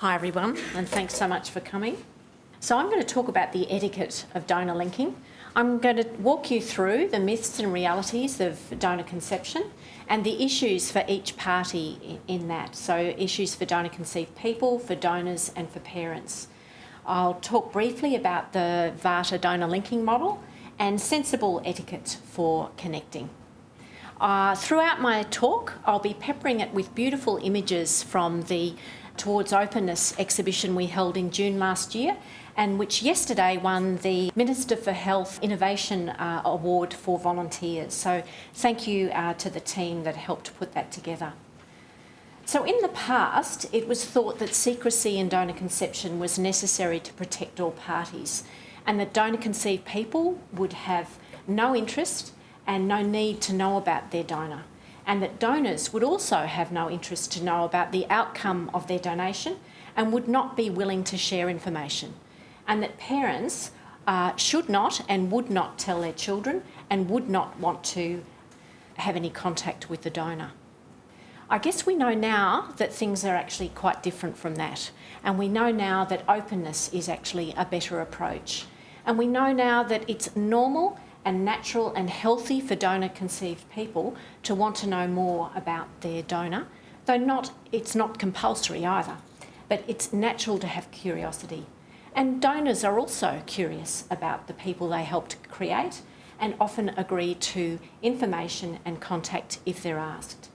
Hi everyone, and thanks so much for coming. So I'm going to talk about the etiquette of donor linking. I'm going to walk you through the myths and realities of donor conception and the issues for each party in that. So issues for donor conceived people, for donors and for parents. I'll talk briefly about the VARTA donor linking model and sensible etiquette for connecting. Uh, throughout my talk, I'll be peppering it with beautiful images from the Towards Openness exhibition we held in June last year and which yesterday won the Minister for Health Innovation uh, Award for volunteers. So thank you uh, to the team that helped put that together. So in the past, it was thought that secrecy in donor conception was necessary to protect all parties and that donor conceived people would have no interest and no need to know about their donor and that donors would also have no interest to know about the outcome of their donation and would not be willing to share information. And that parents uh, should not and would not tell their children and would not want to have any contact with the donor. I guess we know now that things are actually quite different from that. And we know now that openness is actually a better approach. And we know now that it's normal and natural and healthy for donor conceived people to want to know more about their donor, though not, it's not compulsory either, but it's natural to have curiosity. And donors are also curious about the people they helped create and often agree to information and contact if they're asked.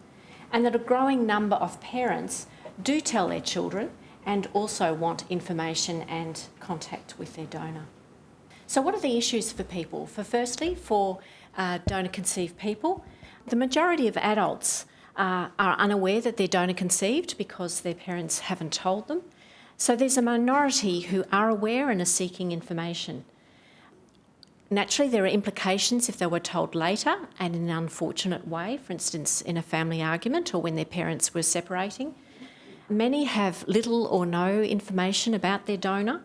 And that a growing number of parents do tell their children and also want information and contact with their donor. So what are the issues for people? For firstly, for uh, donor conceived people, the majority of adults uh, are unaware that they're donor conceived because their parents haven't told them. So there's a minority who are aware and are seeking information. Naturally, there are implications if they were told later and in an unfortunate way, for instance, in a family argument or when their parents were separating. Many have little or no information about their donor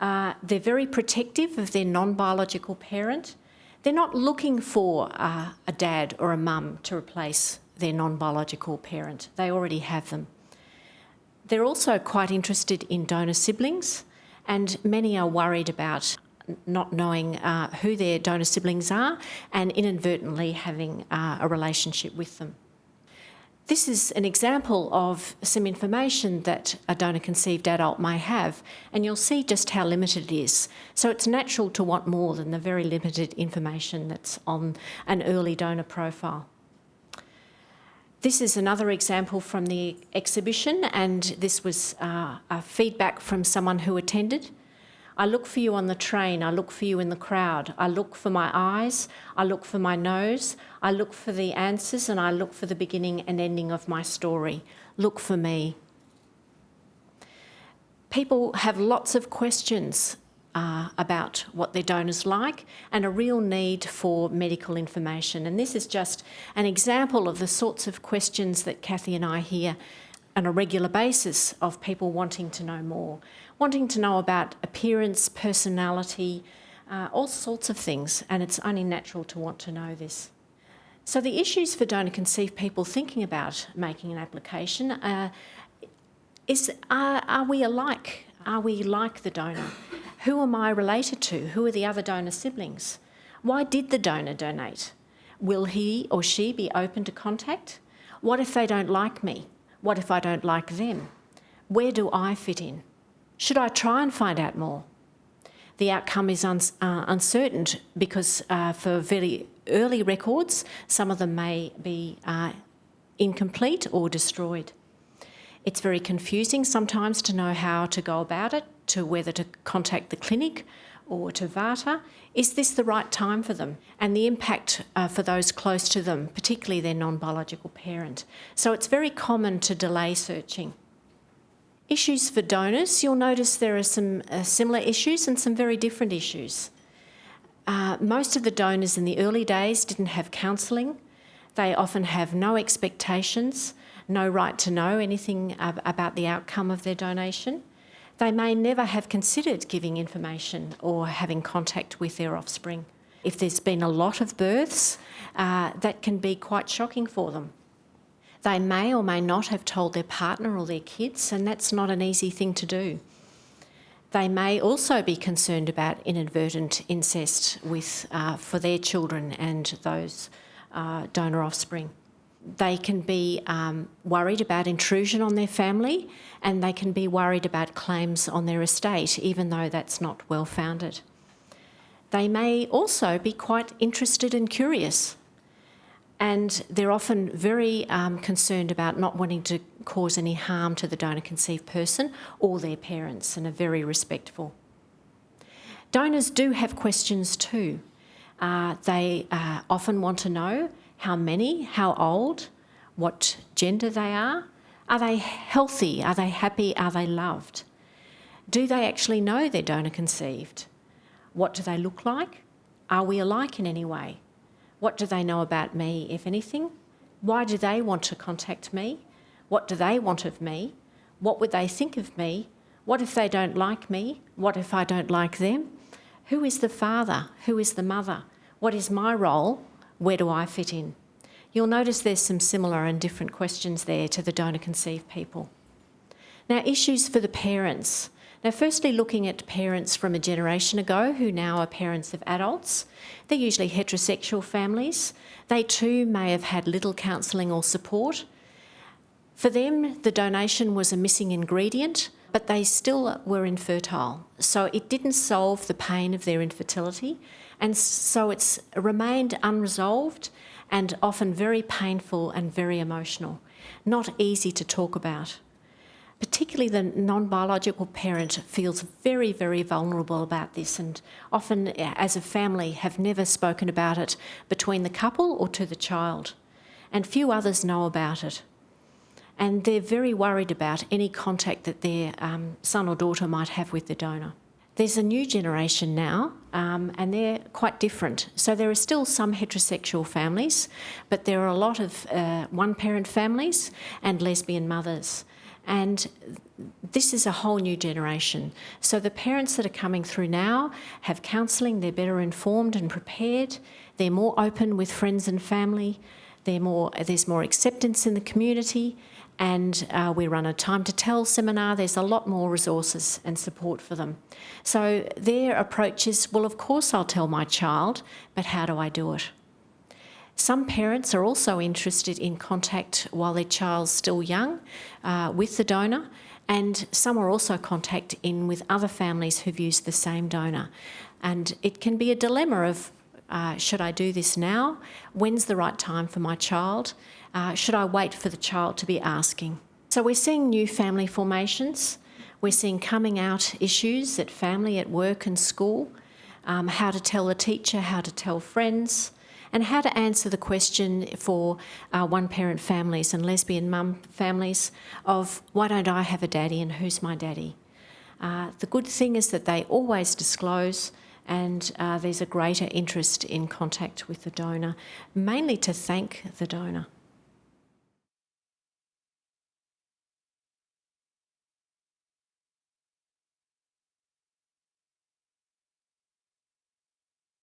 uh, they're very protective of their non-biological parent. They're not looking for uh, a dad or a mum to replace their non-biological parent. They already have them. They're also quite interested in donor siblings and many are worried about not knowing uh, who their donor siblings are and inadvertently having uh, a relationship with them. This is an example of some information that a donor-conceived adult may have, and you'll see just how limited it is. So it's natural to want more than the very limited information that's on an early donor profile. This is another example from the exhibition, and this was uh, a feedback from someone who attended. I look for you on the train, I look for you in the crowd, I look for my eyes, I look for my nose, I look for the answers and I look for the beginning and ending of my story. Look for me. People have lots of questions uh, about what their donors like and a real need for medical information. And this is just an example of the sorts of questions that Kathy and I hear on a regular basis of people wanting to know more, wanting to know about appearance, personality, uh, all sorts of things, and it's only natural to want to know this. So the issues for donor conceived people thinking about making an application uh, is, are, are we alike? Are we like the donor? Who am I related to? Who are the other donor siblings? Why did the donor donate? Will he or she be open to contact? What if they don't like me? What if I don't like them? Where do I fit in? Should I try and find out more? The outcome is un uh, uncertain because uh, for very early records, some of them may be uh, incomplete or destroyed. It's very confusing sometimes to know how to go about it, to whether to contact the clinic or to VARTA. Is this the right time for them? And the impact uh, for those close to them, particularly their non-biological parent. So it's very common to delay searching. Issues for donors, you'll notice there are some uh, similar issues and some very different issues. Uh, most of the donors in the early days didn't have counselling. They often have no expectations, no right to know anything about the outcome of their donation. They may never have considered giving information or having contact with their offspring. If there's been a lot of births, uh, that can be quite shocking for them. They may or may not have told their partner or their kids, and that's not an easy thing to do. They may also be concerned about inadvertent incest with, uh, for their children and those uh, donor offspring. They can be um, worried about intrusion on their family and they can be worried about claims on their estate, even though that's not well founded. They may also be quite interested and curious and they're often very um, concerned about not wanting to cause any harm to the donor conceived person or their parents and are very respectful. Donors do have questions too. Uh, they uh, often want to know how many, how old, what gender they are. Are they healthy? Are they happy? Are they loved? Do they actually know they're donor conceived? What do they look like? Are we alike in any way? What do they know about me, if anything? Why do they want to contact me? What do they want of me? What would they think of me? What if they don't like me? What if I don't like them? Who is the father? Who is the mother? What is my role? Where do I fit in? You'll notice there's some similar and different questions there to the donor conceived people. Now, issues for the parents. Now, firstly, looking at parents from a generation ago who now are parents of adults, they're usually heterosexual families. They too may have had little counselling or support. For them, the donation was a missing ingredient, but they still were infertile. So it didn't solve the pain of their infertility, and so it's remained unresolved and often very painful and very emotional. Not easy to talk about particularly the non-biological parent feels very, very vulnerable about this and often as a family have never spoken about it between the couple or to the child. And few others know about it. And they're very worried about any contact that their um, son or daughter might have with the donor. There's a new generation now, um, and they're quite different. So there are still some heterosexual families, but there are a lot of uh, one-parent families and lesbian mothers. And this is a whole new generation. So the parents that are coming through now have counselling, they're better informed and prepared, they're more open with friends and family, more, there's more acceptance in the community, and uh, we run a time to tell seminar. There's a lot more resources and support for them. So their approach is, well, of course I'll tell my child, but how do I do it? Some parents are also interested in contact while their child's still young uh, with the donor and some are also contact in with other families who've used the same donor. And it can be a dilemma of uh, should I do this now? When's the right time for my child? Uh, should I wait for the child to be asking? So we're seeing new family formations. We're seeing coming out issues at family, at work and school, um, how to tell a teacher, how to tell friends, and how to answer the question for uh, one-parent families and lesbian mum families of why don't I have a daddy and who's my daddy? Uh, the good thing is that they always disclose and uh, there's a greater interest in contact with the donor, mainly to thank the donor.